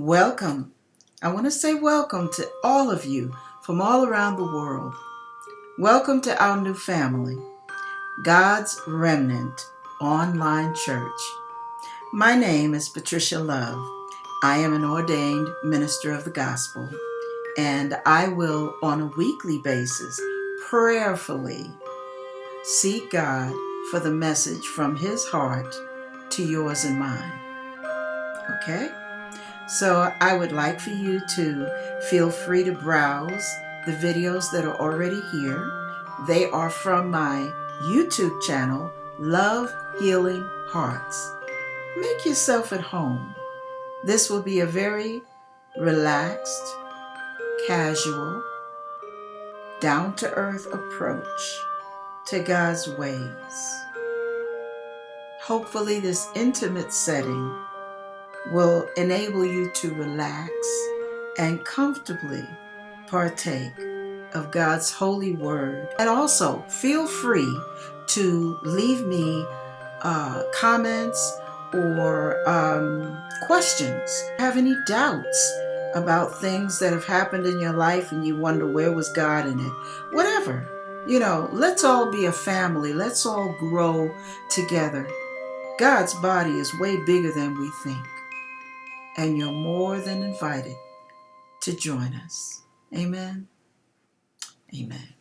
Welcome. I want to say welcome to all of you from all around the world. Welcome to our new family, God's Remnant Online Church. My name is Patricia Love. I am an ordained minister of the gospel, and I will, on a weekly basis, prayerfully seek God for the message from His heart to yours and mine. Okay? So I would like for you to feel free to browse the videos that are already here. They are from my YouTube channel, Love Healing Hearts. Make yourself at home. This will be a very relaxed, casual, down to earth approach to God's ways. Hopefully, this intimate setting will enable you to relax and comfortably partake of God's holy word. And also, feel free to leave me uh, comments or um, questions. Have any doubts about things that have happened in your life and you wonder where was God in it? Whatever. You know, let's all be a family. Let's all grow together. God's body is way bigger than we think and you're more than invited to join us. Amen. Amen.